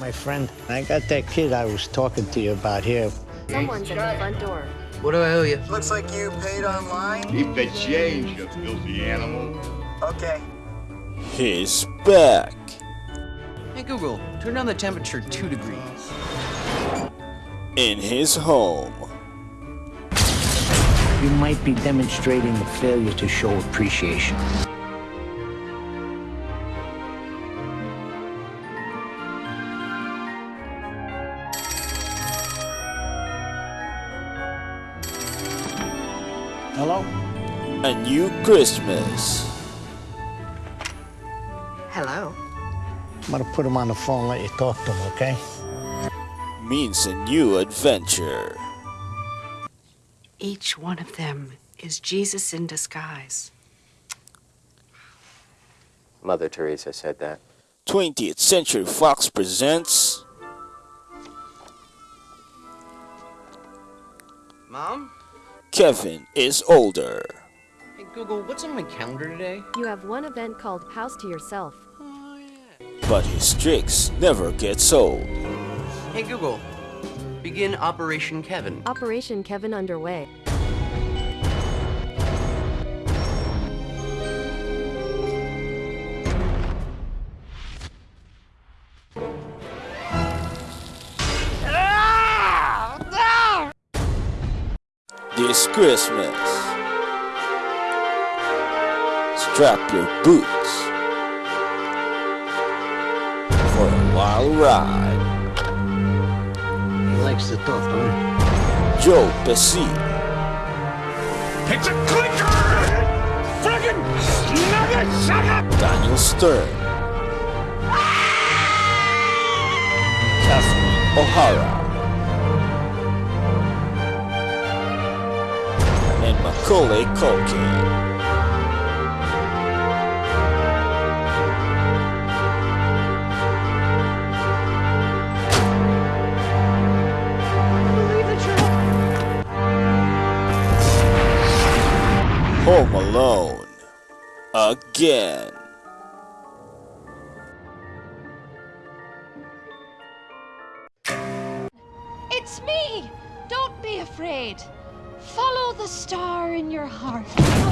My friend, I got that kid I was talking to you about here. Someone's at the front door. What do I owe you? Looks like you paid online. Keep the change, you filthy animal. Okay. He's back. Hey Google, turn down the temperature two degrees. In his home. You might be demonstrating a failure to show appreciation. Hello? A new Christmas. Hello. I'm gonna put him on the phone and let you talk to him, okay? Means a new adventure. Each one of them is Jesus in disguise. Mother Teresa said that. 20th Century Fox presents Mom? Kevin is older. Hey Google, what's on my calendar today? You have one event called House to Yourself. Oh yeah. But his tricks never gets old. Hey Google, begin Operation Kevin. Operation Kevin underway. This Christmas. Strap your boots for a wild ride. He likes to talk, don't? Joe Pesci, It's a clicker! Friggin' snugget, sucker! Daniel Stern, ah! Catherine O'Hara, Macaulay Culkin. Home Alone. Again. It's me! Don't be afraid. Follow the star in your heart.